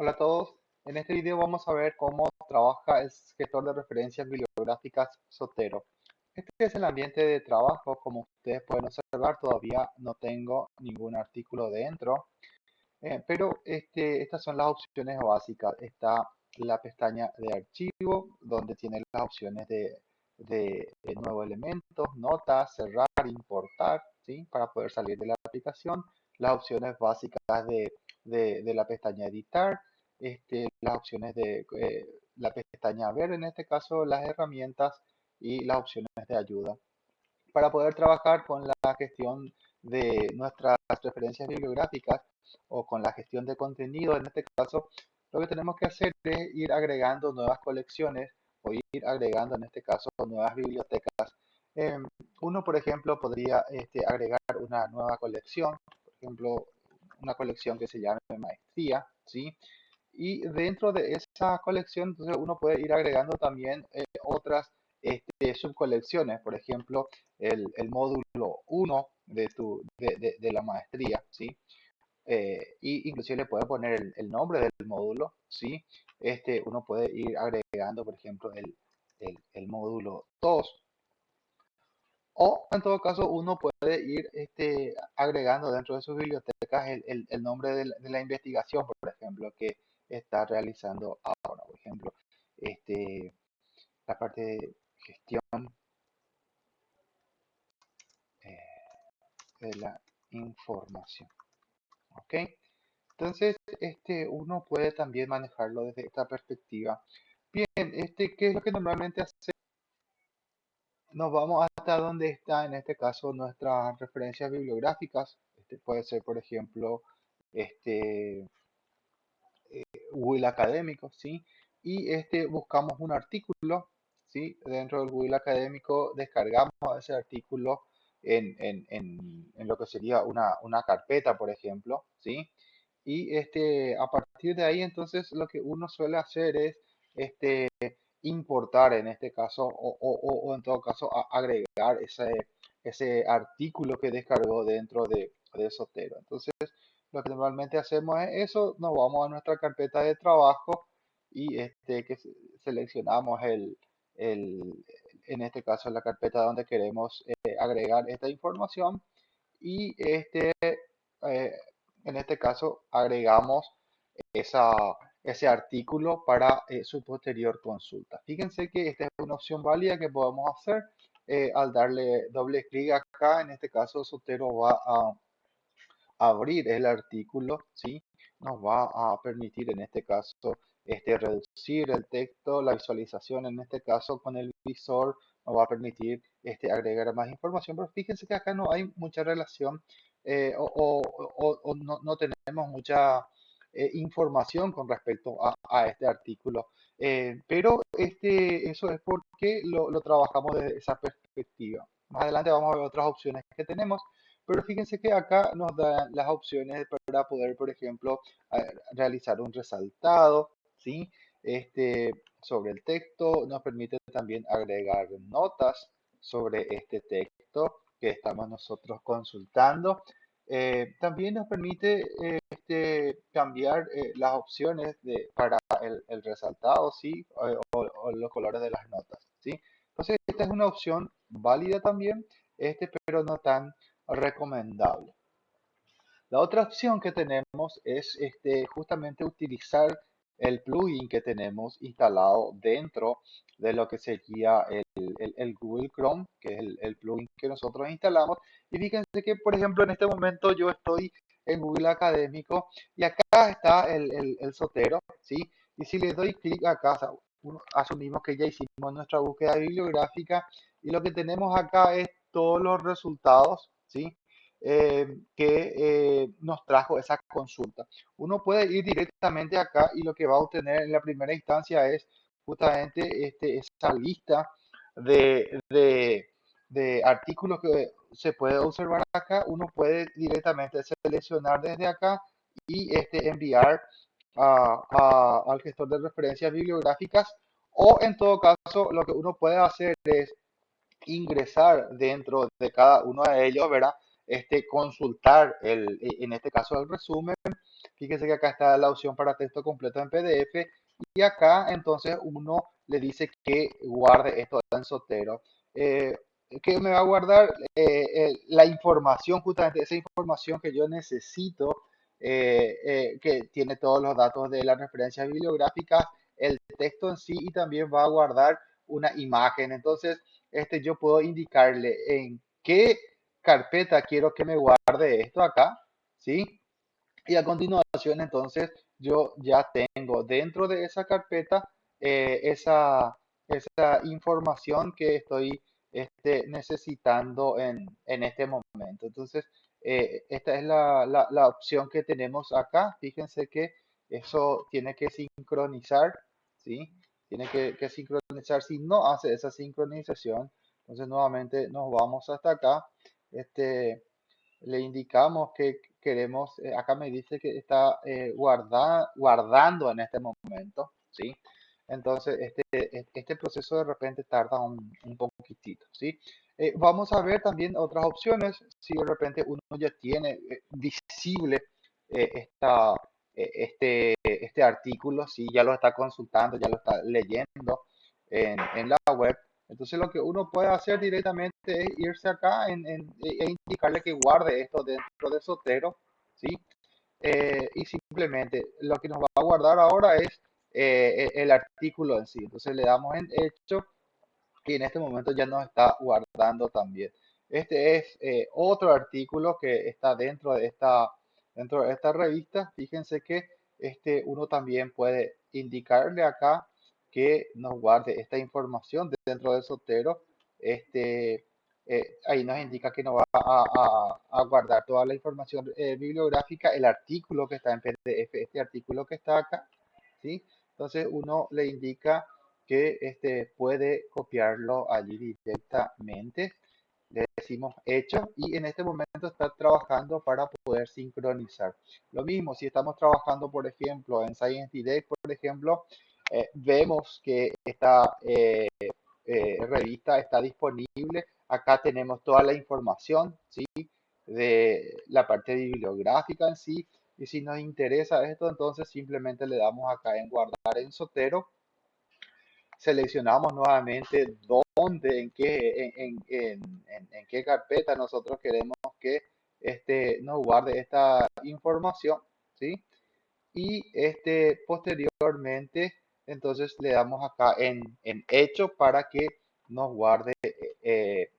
Hola a todos. En este video vamos a ver cómo trabaja el gestor de referencias bibliográficas Sotero. Este es el ambiente de trabajo. Como ustedes pueden observar, todavía no tengo ningún artículo dentro. Eh, pero este, estas son las opciones básicas. Está la pestaña de archivo, donde tiene las opciones de, de, nuevos elementos, notas, cerrar, importar, ¿sí? para poder salir de la aplicación. Las opciones básicas de, de la pestaña editar este, las opciones de eh, la pestaña ver, en este caso las herramientas y las opciones de ayuda. Para poder trabajar con la gestión de nuestras referencias bibliográficas o con la gestión de contenido, en este caso, lo que tenemos que hacer es ir agregando nuevas colecciones o ir agregando, en este caso, nuevas bibliotecas. Em, uno, por ejemplo, podría este, agregar una nueva colección, por ejemplo, una colección que se llame Maestría, ¿sí? Y dentro de esa colección entonces uno puede ir agregando también eh, otras este, subcolecciones, por ejemplo, el, módulo 1 de, tu, de, la maestría, ¿sí? Eh, y inclusive le puede poner el, nombre del módulo, ¿sí? Este, uno puede ir agregando, por ejemplo, el, el módulo 2. O en todo caso, uno puede ir este, agregando dentro de sus bibliotecas el, el nombre de la, de la, investigación, por ejemplo, que está realizando ahora. Por ejemplo, este, la parte de gestión eh, de la información. ¿Ok? Entonces, este, uno puede también manejarlo desde esta perspectiva. Bien, este, ¿qué es lo que normalmente hace? Nos vamos hasta donde está, en este caso, nuestras referencias bibliográficas. Este puede ser, por ejemplo, este, Google académico, ¿sí? Y este, buscamos un artículo, ¿sí? Dentro del Google académico descargamos ese artículo en, en, en, lo que sería una, una, carpeta, por ejemplo, ¿sí? Y este, a partir de ahí, entonces, lo que uno suele hacer es este, importar, en este caso, o, o, o en todo caso, agregar ese, ese artículo que descargó dentro de, de Sotero. Entonces, lo que normalmente hacemos es eso, nos vamos a nuestra carpeta de trabajo y este, que seleccionamos el, en este caso la carpeta donde queremos eh, agregar esta información y este, eh, en este caso agregamos esa, ese artículo para eh, su posterior consulta. Fíjense que esta es una opción válida que podemos hacer al darle doble clic acá, en este caso Sotero va a abrir el artículo, ¿sí? Nos va a permitir en este caso este, reducir el texto, la visualización en este caso con el visor nos va a permitir este, agregar más información, pero fíjense que acá no hay mucha relación eh, o, no, tenemos mucha eh, información con respecto a, este artículo. Eh, pero este, eso es porque lo, lo trabajamos desde esa perspectiva. Más adelante vamos a ver otras opciones que tenemos. Pero fíjense que acá nos dan las opciones para poder, por ejemplo, realizar un resaltado, ¿sí? Este, sobre el texto, nos permite también agregar notas sobre este texto que estamos nosotros consultando. Eh, también nos permite este, cambiar eh, las opciones de, para el, resaltado, ¿sí? O, o, los colores de las notas, ¿sí? Entonces, esta es una opción válida también, este, pero no tan recomendable. La otra opción que tenemos es este, justamente utilizar el plugin que tenemos instalado dentro de lo que sería el, Google Chrome, que es el, plugin que nosotros instalamos. Y fíjense que, por ejemplo, en este momento yo estoy en Google Académico y acá está el, sotero, ¿sí? Y si le doy clic acá, asumimos que ya hicimos nuestra búsqueda bibliográfica y lo que tenemos acá es todos los resultados ¿sí? Eh, que eh, nos trajo esa consulta. Uno puede ir directamente acá y lo que va a obtener en la primera instancia es justamente este, esa lista de, de, artículos que se puede observar acá. Uno puede directamente seleccionar desde acá y este, enviar a, al gestor de referencias bibliográficas o en todo caso lo que uno puede hacer es ingresar dentro de cada uno de ellos, ¿verdad? Este, consultar, el, en este caso, el resumen Fíjese que acá está la opción para texto completo en PDF y acá entonces uno le dice que guarde esto en Sotero. Eh, que me va a guardar eh, la información, justamente esa información que yo necesito, eh, que tiene todos los datos de las referencias bibliográficas, el texto en sí y también va a guardar una imagen. Entonces, este, yo puedo indicarle en qué carpeta quiero que me guarde esto acá, ¿sí? Y a continuación, entonces, yo ya tengo dentro de esa carpeta eh, esa, esa información que estoy este, necesitando en, en este momento. Entonces, eh, esta es la, la, la, opción que tenemos acá. Fíjense que eso tiene que sincronizar, ¿sí? Tiene que, que sincronizar. Si no hace esa sincronización, entonces nuevamente nos vamos hasta acá. Este, le indicamos que queremos, eh, acá me dice que está eh, guardando en este momento, ¿sí? Entonces, este, este proceso de repente tarda un, un poquitito, ¿sí? Eh, vamos a ver también otras opciones, si de repente uno ya tiene visible esta, este, este artículo, si ya lo está consultando, ya lo está leyendo en, en la web, entonces lo que uno puede hacer directamente es irse acá en, e indicarle que guarde esto dentro de Sotero, ¿sí? Eh, y simplemente lo que nos va a guardar ahora es eh, e, el artículo en sí. Entonces le damos en hecho y en este momento ya nos está guardando también. Este es eh, otro artículo que está dentro de esta, dentro de esta revista. Fíjense que este, uno también puede indicarle acá que nos guarde esta información dentro del Sotero. Este, eh, ahí nos indica que nos va a, guardar toda la información eh, bibliográfica, el artículo que está en PDF, este artículo que está acá, ¿sí? Entonces uno le indica que este, puede copiarlo allí directamente. Le decimos hecho y en este momento está trabajando para poder sincronizar. Lo mismo, si estamos trabajando, por ejemplo, en Science Direct, por ejemplo, eh, vemos que esta eh, eh, revista está disponible. Acá tenemos toda la información, ¿sí? De la parte bibliográfica en sí. Y si nos interesa esto, entonces simplemente le damos acá en guardar en Sotero. Seleccionamos nuevamente dónde, en qué, en, en carpeta nosotros queremos que este, nos guarde esta información, ¿sí? Y este, posteriormente entonces le damos acá en, hecho para que nos guarde eh, eh,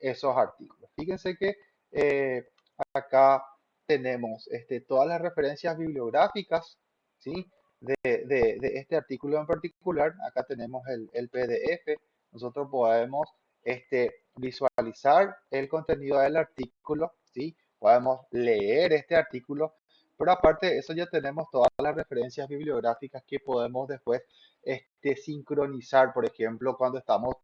esos artículos. Fíjense que eh, acá tenemos este, todas las referencias bibliográficas ¿sí? de, este artículo en particular. Acá tenemos el, el PDF. Nosotros podemos este, visualizar el contenido del artículo, ¿sí? podemos leer este artículo pero aparte de eso ya tenemos todas las referencias bibliográficas que podemos después este, sincronizar, por ejemplo, cuando estamos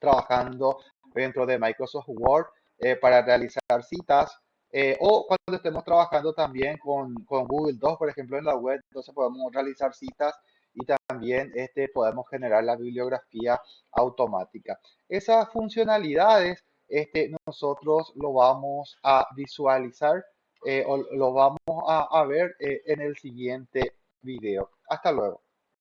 trabajando dentro de Microsoft Word eh, para realizar citas eh, o cuando estemos trabajando también con, con, Google Docs, por ejemplo, en la web, entonces podemos realizar citas y también este, podemos generar la bibliografía automática. Esas funcionalidades este, nosotros lo vamos a visualizar eh, lo vamos a, ver eh, en el siguiente video. Hasta luego.